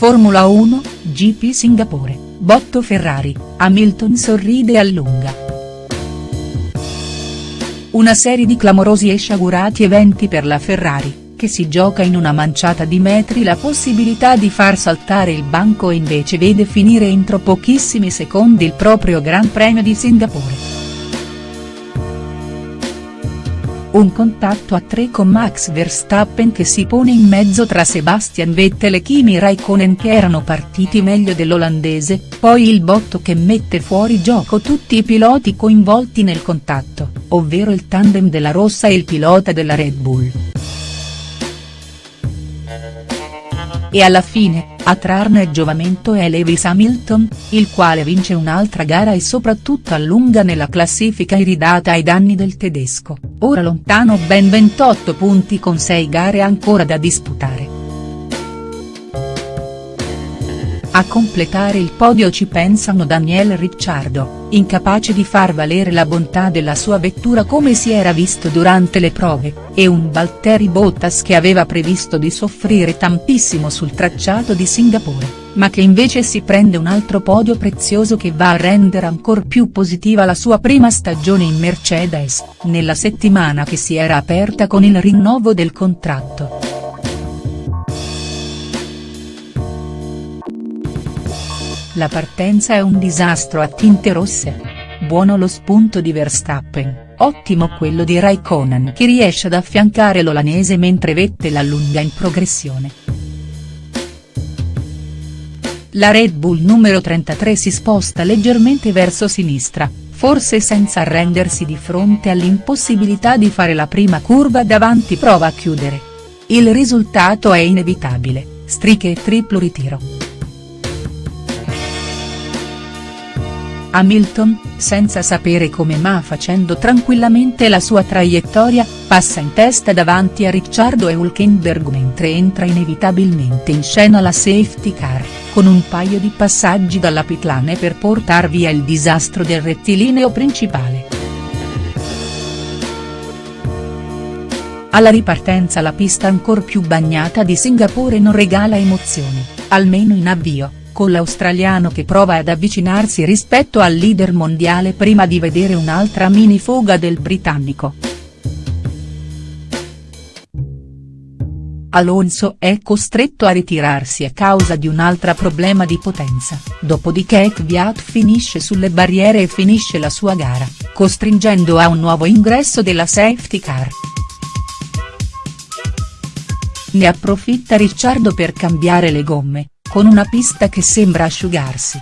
Formula 1, GP Singapore, botto Ferrari, Hamilton sorride e allunga. Una serie di clamorosi e sciagurati eventi per la Ferrari, che si gioca in una manciata di metri la possibilità di far saltare il banco e invece vede finire entro pochissimi secondi il proprio Gran Premio di Singapore. Un contatto a tre con Max Verstappen che si pone in mezzo tra Sebastian Vettel e Kimi Raikkonen che erano partiti meglio dell'olandese, poi il botto che mette fuori gioco tutti i piloti coinvolti nel contatto, ovvero il tandem della Rossa e il pilota della Red Bull. E alla fine, a trarne giovamento è Lewis Hamilton, il quale vince un'altra gara e soprattutto allunga nella classifica iridata ai danni del tedesco, ora lontano ben 28 punti con 6 gare ancora da disputare. A completare il podio ci pensano Daniel Ricciardo, incapace di far valere la bontà della sua vettura come si era visto durante le prove, e un Valtteri Bottas che aveva previsto di soffrire tantissimo sul tracciato di Singapore, ma che invece si prende un altro podio prezioso che va a rendere ancor più positiva la sua prima stagione in Mercedes, nella settimana che si era aperta con il rinnovo del contratto. La partenza è un disastro a tinte rosse. Buono lo spunto di Verstappen, ottimo quello di Raikkonen che riesce ad affiancare l'olanese mentre Vettel allunga in progressione. La Red Bull numero 33 si sposta leggermente verso sinistra, forse senza arrendersi di fronte all'impossibilità di fare la prima curva davanti prova a chiudere. Il risultato è inevitabile, strisce e triplo ritiro. Hamilton, senza sapere come ma facendo tranquillamente la sua traiettoria, passa in testa davanti a Ricciardo e Hulkenberg mentre entra inevitabilmente in scena la safety car, con un paio di passaggi dalla pitlane per portar via il disastro del rettilineo principale. Alla ripartenza la pista ancor più bagnata di Singapore non regala emozioni, almeno in avvio con l'australiano che prova ad avvicinarsi rispetto al leader mondiale prima di vedere un'altra mini foga del britannico. Alonso è costretto a ritirarsi a causa di un altro problema di potenza, dopodiché Kvyat finisce sulle barriere e finisce la sua gara, costringendo a un nuovo ingresso della safety car. Ne approfitta Ricciardo per cambiare le gomme, con una pista che sembra asciugarsi.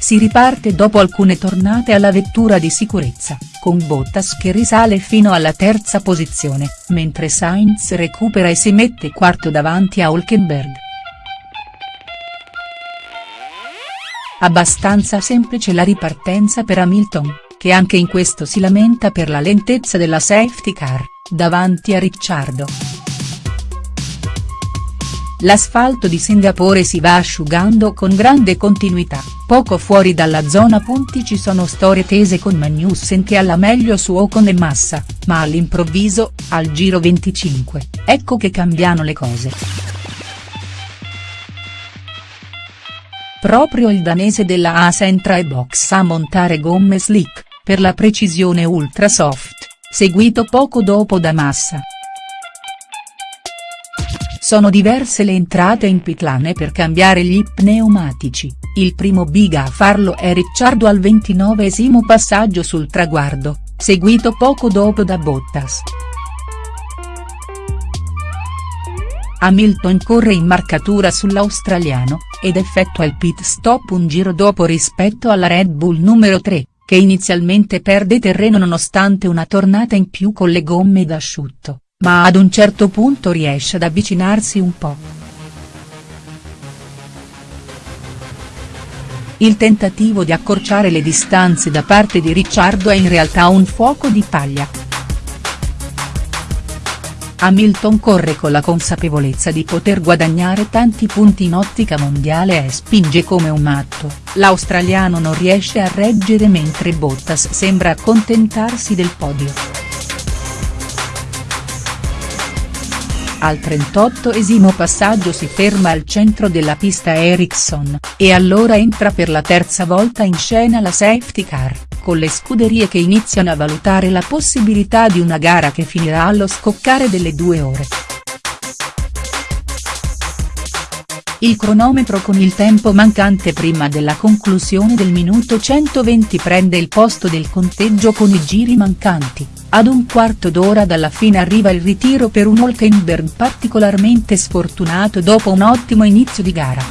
Si riparte dopo alcune tornate alla vettura di sicurezza, con Bottas che risale fino alla terza posizione, mentre Sainz recupera e si mette quarto davanti a Hulkenberg. Abbastanza semplice la ripartenza per Hamilton, che anche in questo si lamenta per la lentezza della safety car, davanti a Ricciardo. L'asfalto di Singapore si va asciugando con grande continuità, poco fuori dalla zona punti ci sono storie tese con Magnussen che alla meglio su Ocon e Massa, ma all'improvviso, al giro 25, ecco che cambiano le cose. Proprio il danese della ASA entra e box a montare gomme slick, per la precisione ultra soft, seguito poco dopo da Massa. Sono diverse le entrate in pitlane per cambiare gli pneumatici, il primo biga a farlo è Ricciardo al ventinovesimo passaggio sul traguardo, seguito poco dopo da Bottas. Hamilton corre in marcatura sull'australiano, ed effettua il pit stop un giro dopo rispetto alla Red Bull numero 3, che inizialmente perde terreno nonostante una tornata in più con le gomme d'asciutto ma ad un certo punto riesce ad avvicinarsi un po'. Il tentativo di accorciare le distanze da parte di Ricciardo è in realtà un fuoco di paglia. Hamilton corre con la consapevolezza di poter guadagnare tanti punti in ottica mondiale e spinge come un matto, l'australiano non riesce a reggere mentre Bottas sembra accontentarsi del podio. Al 38esimo passaggio si ferma al centro della pista Ericsson, e allora entra per la terza volta in scena la safety car, con le scuderie che iniziano a valutare la possibilità di una gara che finirà allo scoccare delle due ore. Il cronometro con il tempo mancante prima della conclusione del minuto 120 prende il posto del conteggio con i giri mancanti, ad un quarto d'ora dalla fine arriva il ritiro per un Hülkenberg particolarmente sfortunato dopo un ottimo inizio di gara.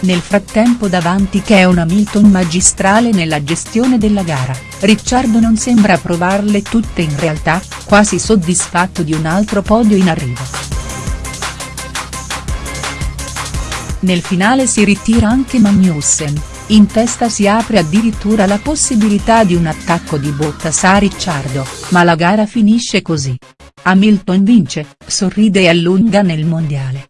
Nel frattempo davanti che è un Hamilton magistrale nella gestione della gara, Ricciardo non sembra provarle tutte in realtà, quasi soddisfatto di un altro podio in arrivo. Nel finale si ritira anche Magnussen, in testa si apre addirittura la possibilità di un attacco di Bottas a Ricciardo, ma la gara finisce così. Hamilton vince, sorride e allunga nel mondiale.